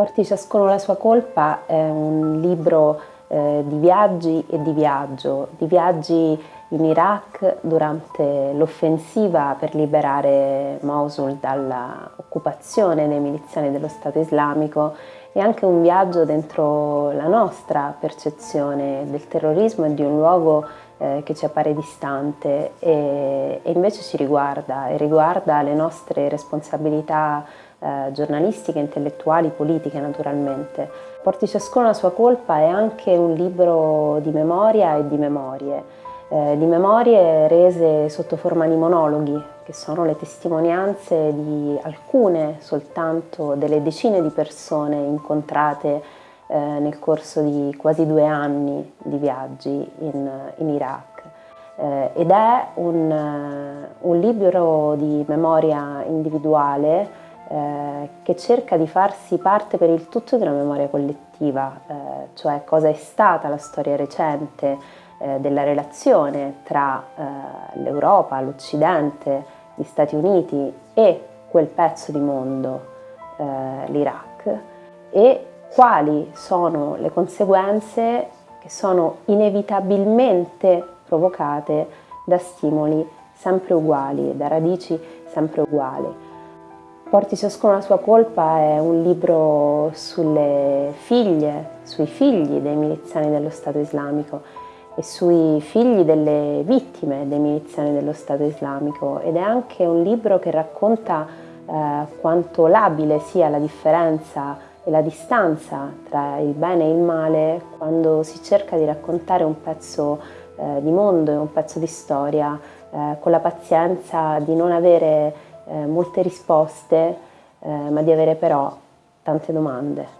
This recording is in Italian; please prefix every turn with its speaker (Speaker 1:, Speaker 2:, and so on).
Speaker 1: Porti ciascuno la sua colpa è un libro eh, di viaggi e di viaggio, di viaggi in Iraq durante l'offensiva per liberare Mosul dall'occupazione dei miliziani dello Stato islamico e anche un viaggio dentro la nostra percezione del terrorismo e di un luogo eh, che ci appare distante e, e, invece ci riguarda e riguarda le nostre responsabilità eh, giornalistiche, intellettuali, politiche naturalmente. Porti ciascuno la sua colpa è anche un libro di memoria e di memorie eh, di memorie rese sotto forma di monologhi, che sono le testimonianze di alcune soltanto delle decine di persone incontrate eh, nel corso di quasi due anni di viaggi in, in Iraq. Eh, ed è un, eh, un, libro di memoria individuale eh, che cerca di farsi parte per il tutto di una memoria collettiva, eh, cioè cosa è stata la storia recente eh, della relazione tra eh, l'Europa, l'Occidente, gli Stati Uniti e quel pezzo di mondo, eh, l'Iraq, e quali sono le conseguenze che sono inevitabilmente provocate da stimoli sempre uguali, da radici sempre uguali. Porti ciascuno la sua colpa è un libro sulle figlie, sui figli dei miliziani dello Stato islamico e sui figli delle vittime dei miliziani dello Stato islamico. Ed è anche un libro che racconta eh, quanto labile sia la differenza e la distanza tra il bene e il male quando si cerca di raccontare un pezzo eh, di mondo e un pezzo di storia eh, con la pazienza di non avere eh, molte risposte eh, ma di avere però tante domande.